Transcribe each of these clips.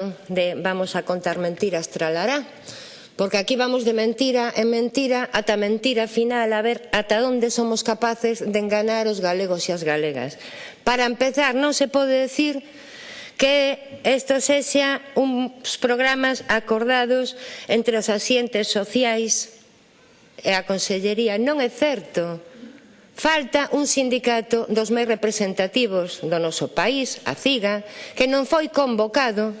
de vamos a contar mentiras tralará, porque aquí vamos de mentira en mentira ata mentira final a ver ata onde somos capaces de enganar os galegos e as galegas. Para empezar, non se pode decir que isto sexa uns programas acordados entre os asientes sociais e a Consellería. Non é certo. Falta un sindicato dos máis representativos do noso país, a CIGA, que non foi convocado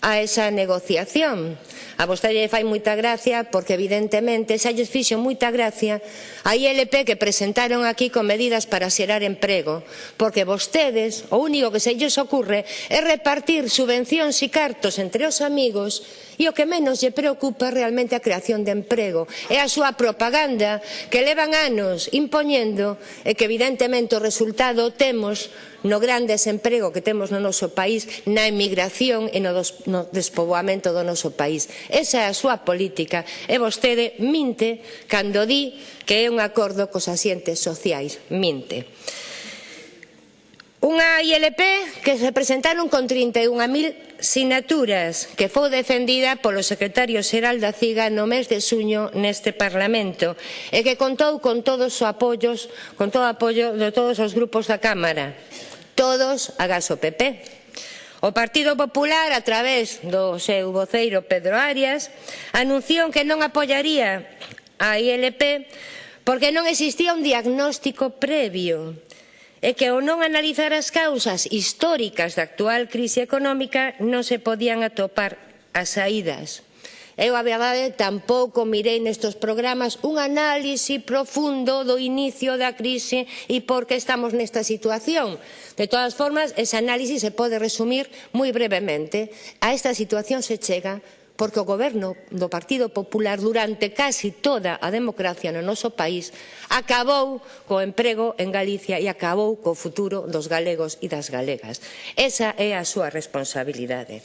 a esa negociación. A vostede fai moita gracia porque evidentemente xa lles fixo moita gracia a ILP que presentaron aquí con medidas para xerar emprego, porque vostedes o único que se lles ocurre é repartir subvencións e cartos entre os amigos e o que menos lle preocupa realmente a creación de emprego é a súa propaganda que levan anos impoñendo e que evidentemente o resultado temos no grande desemprego que temos no noso país, na emigración e no, dos, no despoboamento do noso país. Esa é a súa política e vostede minte cando di que é un acordo cos asientes sociais. Minte. Unha ILP que se presentaron con 31.000 sinaturas que foi defendida polo secretario xeral da CIGA no mes de suño neste Parlamento e que contou con todos os apoios, con todo o apoio de todos os grupos da Cámara, todos agás o PP. O Partido Popular, a través do seu voceiro Pedro Arias, anunciou que non apoiaría a ILP porque non existía un diagnóstico previo e que ao non analizar as causas históricas da actual crise económica non se podían atopar as saídas. Eu, a verdade, tampouco mirei nestes programas un análise profundo do inicio da crise e por que estamos nesta situación. De todas formas, ese análise se pode resumir moi brevemente. A esta situación se chega porque o goberno do Partido Popular durante casi toda a democracia no noso país acabou co emprego en Galicia e acabou co futuro dos galegos e das galegas. Esa é a súa responsabilidade.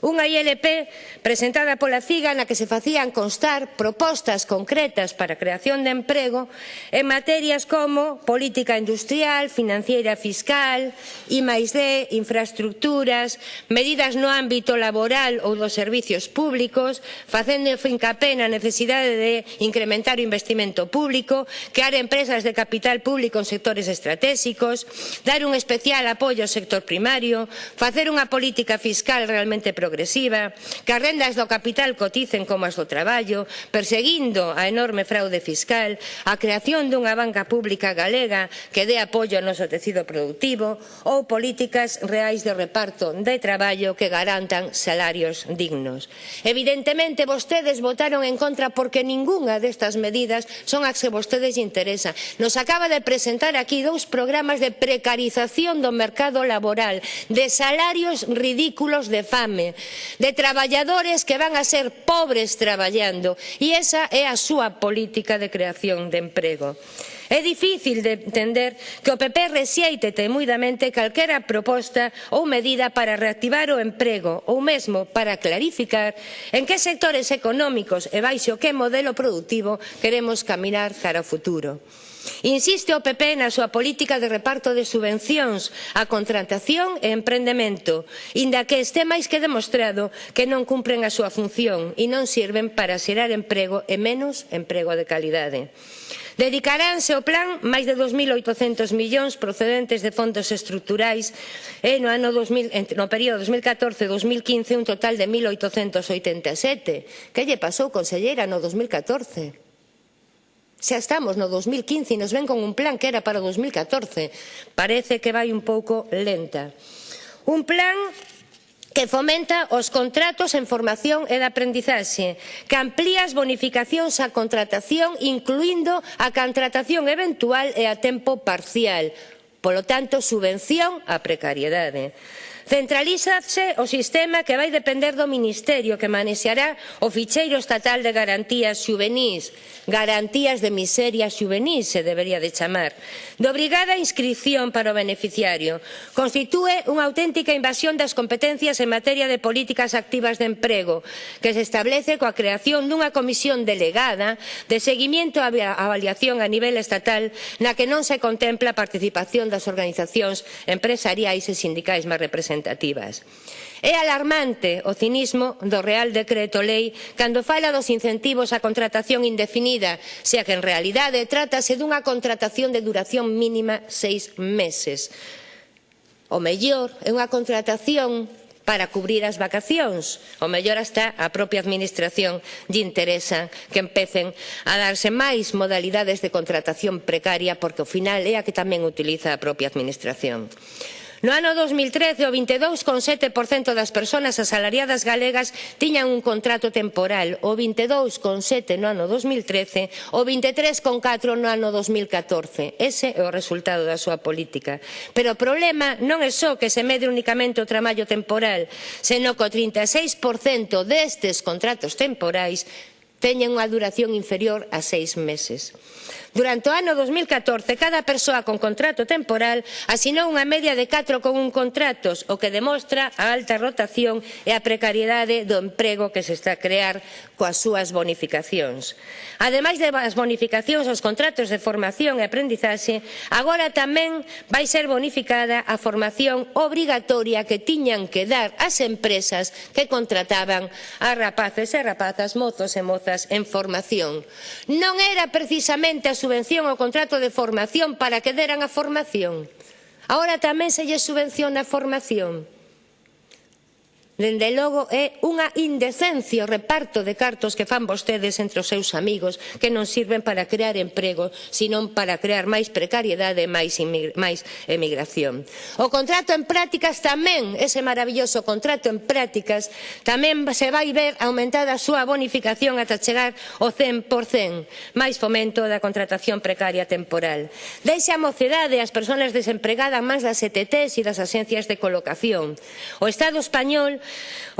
Unha ILP presentada pola CIGA na que se facían constar propostas concretas para a creación de emprego en materias como política industrial, financiera fiscal, I +D, infraestructuras, medidas no ámbito laboral ou dos servicios públicos, facendo fincapé na necesidade de incrementar o investimento público, crear empresas de capital público en sectores estratégicos, dar un especial apoio ao sector primario, facer unha política fiscal realmente progresiva, progresiva, que as rendas do capital coticen como as do traballo, perseguindo a enorme fraude fiscal, a creación dunha banca pública galega que dé apoio ao noso tecido productivo ou políticas reais de reparto de traballo que garantan salarios dignos. Evidentemente, vostedes votaron en contra porque ningunha destas medidas son as que vostedes interesa. Nos acaba de presentar aquí dous programas de precarización do mercado laboral, de salarios ridículos de fame, de traballadores que van a ser pobres traballando e esa é a súa política de creación de emprego. É difícil de entender que o PP rexeite temuidamente calquera proposta ou medida para reactivar o emprego ou mesmo para clarificar en que sectores económicos e baixo que modelo productivo queremos caminar cara ao futuro. Insiste o PP na súa política de reparto de subvencións a contratación e emprendemento, inda que este máis que demostrado que non cumpren a súa función e non sirven para xerar emprego e menos emprego de calidade. Dedicaránse ao plan máis de 2.800 millóns procedentes de fondos estruturais e no, ano 2000, no período 2014-2015 un total de 1.887. Que lle pasou, conselleira, no 2014? Xa estamos no 2015 e nos ven con un plan que era para o 2014. Parece que vai un pouco lenta. Un plan que fomenta os contratos en formación e de aprendizaxe, que amplía as bonificacións á contratación, incluindo a contratación eventual e a tempo parcial. Polo tanto, subvención á precariedade. Centralízase o sistema que vai depender do Ministerio que manexará o ficheiro estatal de garantías xuvenís, garantías de miseria xuvenís se debería de chamar, de obrigada inscripción para o beneficiario. Constitúe unha auténtica invasión das competencias en materia de políticas activas de emprego que se establece coa creación dunha comisión delegada de seguimento e avaliación a nivel estatal na que non se contempla a participación das organizacións empresariais e sindicais máis representadas representativas. É alarmante o cinismo do Real Decreto Lei cando fala dos incentivos á contratación indefinida, xa que en realidade trátase dunha contratación de duración mínima seis meses. O mellor é unha contratación para cubrir as vacacións. O mellor hasta a propia administración lle interesa que empecen a darse máis modalidades de contratación precaria porque ao final é a que tamén utiliza a propia administración. No ano 2013, o 22,7% das persoas asalariadas galegas tiñan un contrato temporal, o 22,7% no ano 2013, o 23,4% no ano 2014. Ese é o resultado da súa política. Pero o problema non é só que se mede únicamente o traballo temporal, senón que o 36% destes contratos temporais teñen unha duración inferior a seis meses. Durante o ano 2014, cada persoa con contrato temporal asinou unha media de 4,1 contratos, o que demostra a alta rotación e a precariedade do emprego que se está a crear coas súas bonificacións. Ademais das bonificacións aos contratos de formación e aprendizaxe, agora tamén vai ser bonificada a formación obrigatoria que tiñan que dar as empresas que contrataban a rapaces e rapazas, mozos e mozas en formación. Non era precisamente a subvención ao contrato de formación para que deran a formación. Ahora tamén se lle subvenciona a formación. Dende logo é unha indecencia o reparto de cartos que fan vostedes entre os seus amigos que non sirven para crear emprego, senón para crear máis precariedade e máis, máis emigración. O contrato en prácticas tamén, ese maravilloso contrato en prácticas, tamén se vai ver aumentada a súa bonificación ata chegar ao 100%, máis fomento da contratación precaria temporal. Deixa a mocedade as persoas desempregadas máis das ETTs e das axencias de colocación. O Estado español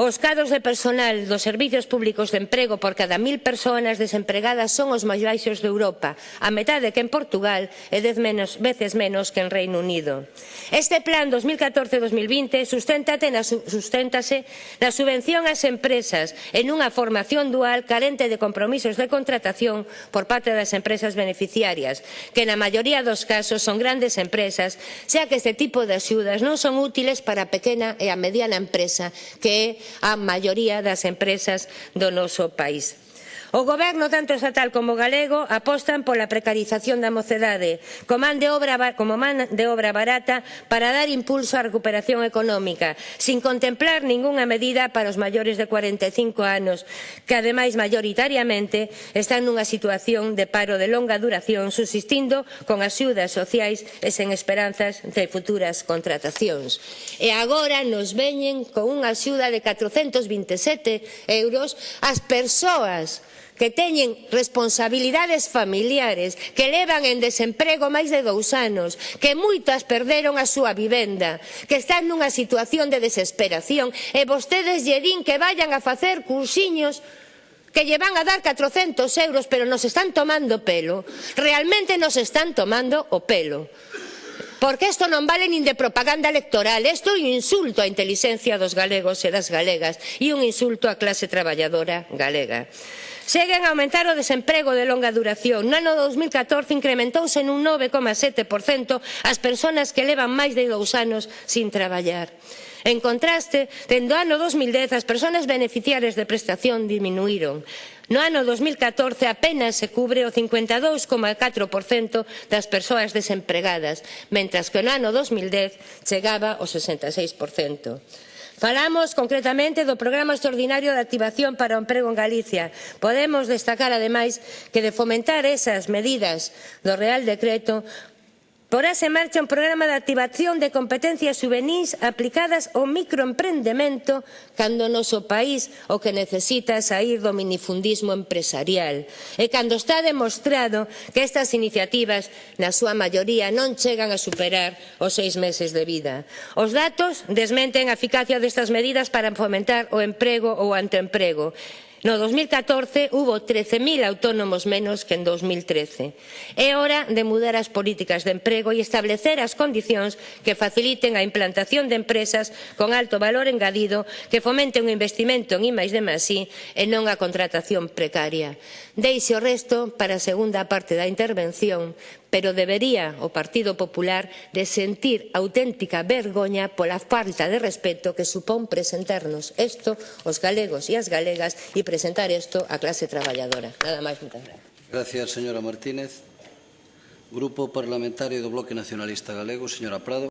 Os cadros de personal dos servizos públicos de emprego por cada mil persoas desempregadas son os máis baixos de Europa, a metade que en Portugal e dez menos, veces menos que en Reino Unido. Este plan 2014-2020 susténtate na, susténtase na subvención ás empresas en unha formación dual carente de compromisos de contratación por parte das empresas beneficiarias, que na maioría dos casos son grandes empresas, xa que este tipo de axudas non son útiles para a pequena e a mediana empresa que é a maioría das empresas do noso país. O goberno tanto estatal como galego apostan pola precarización da mocedade, como man de obra, como man de obra barata para dar impulso á recuperación económica, sin contemplar ningunha medida para os maiores de 45 anos, que ademais maioritariamente están nunha situación de paro de longa duración, subsistindo con axudas sociais e sen esperanzas de futuras contratacións. E agora nos veñen con unha axuda de 427 euros ás persoas que teñen responsabilidades familiares, que levan en desemprego máis de dous anos, que moitas perderon a súa vivenda, que están nunha situación de desesperación e vostedes lle din que vayan a facer cursiños que lle van a dar 400 euros pero nos están tomando pelo. Realmente nos están tomando o pelo porque isto non vale nin de propaganda electoral, isto é un insulto á intelixencia dos galegos e das galegas e un insulto á clase traballadora galega. Seguen a aumentar o desemprego de longa duración. No ano 2014 incrementouse nun 9,7% as persoas que levan máis de dous anos sin traballar. En contraste, dende o ano 2010 as persoas beneficiarias de prestación diminuíron. No ano 2014 apenas se cubre o 52,4% das persoas desempregadas, mentras que no ano 2010 chegaba ao 66%. Falamos concretamente do Programa Extraordinario de Activación para o Emprego en Galicia. Podemos destacar, ademais, que de fomentar esas medidas do Real Decreto Porase en marcha un programa de activación de competencias juvenis aplicadas ao microemprendemento cando o noso país o que necesita é sair do minifundismo empresarial. E cando está demostrado que estas iniciativas, na súa maioría, non chegan a superar os seis meses de vida. Os datos desmenten a eficacia destas medidas para fomentar o emprego ou o anteemprego. No 2014 hubo 13.000 autónomos menos que en 2013. É hora de mudar as políticas de emprego e establecer as condicións que faciliten a implantación de empresas con alto valor engadido que fomente un investimento en I de Masí e non a contratación precaria. Deixe o resto para a segunda parte da intervención pero debería o Partido Popular de sentir auténtica vergoña pola falta de respeto que supón presentarnos isto os galegos e as galegas e presentar isto á clase traballadora. Nada máis, moitas gracias. Gracias, señora Martínez. Grupo Parlamentario do Bloque Nacionalista Galego, señora Prado.